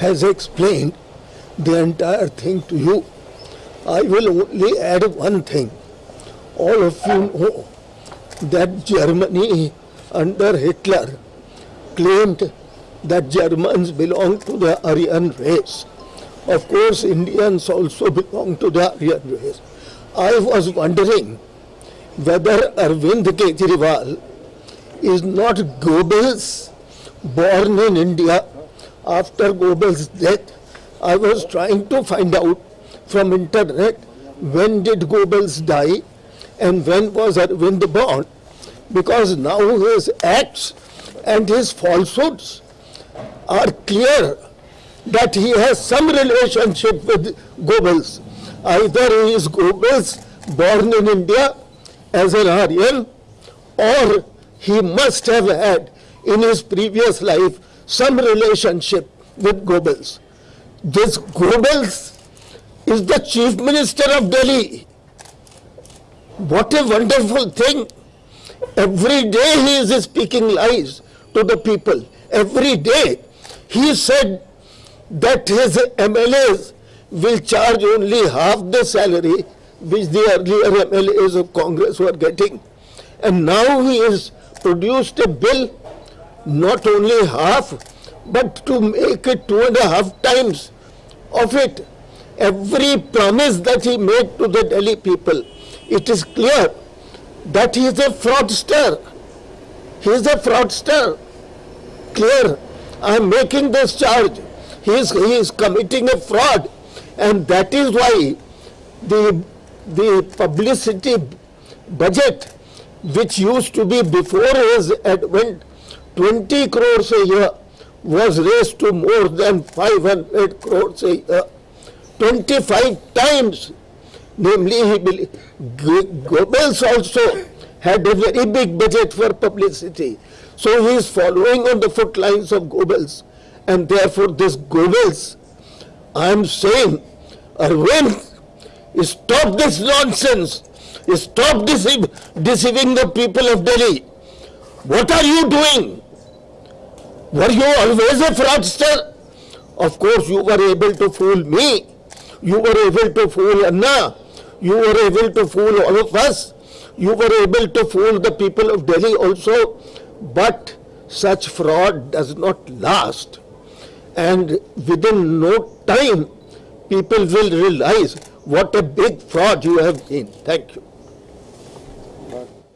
has explained the entire thing to you. I will only add one thing. All of you know that Germany under Hitler claimed that Germans belong to the Aryan race. Of course, Indians also belong to the Aryan race. I was wondering whether Arvind Kejriwal is not Goebbels born in India after Goebbels' death. I was trying to find out from internet when did Goebbels die and when was Arvind born because now his acts and his falsehoods are clear that he has some relationship with Goebbels. Either he is Goebbels born in India as an Aryan or he must have had in his previous life some relationship with Goebbels. This Goebbels is the chief minister of Delhi. What a wonderful thing. Every day he is speaking lies to the people. Every day. He said that his MLAs will charge only half the salary which the earlier MLAs of Congress were getting. And now he has produced a bill, not only half, but to make it two and a half times of it. Every promise that he made to the Delhi people, it is clear that he is a fraudster. He is a fraudster. Clear. I am making this charge. He is, he is committing a fraud. And that is why the, the publicity budget, which used to be before his advent 20 crores a year, was raised to more than 500 crores a year. 25 times. Namely, he Goebbels also had a very big budget for publicity. So he is following on the footlines of Goebbels. And therefore this Goebbels, I am saying, Arvind, stop this nonsense. Stop deceiving the people of Delhi. What are you doing? Were you always a fraudster? Of course, you were able to fool me. You were able to fool Anna. You were able to fool all of us. You were able to fool the people of Delhi also. But such fraud does not last. And within no time, people will realize what a big fraud you have been. Thank you.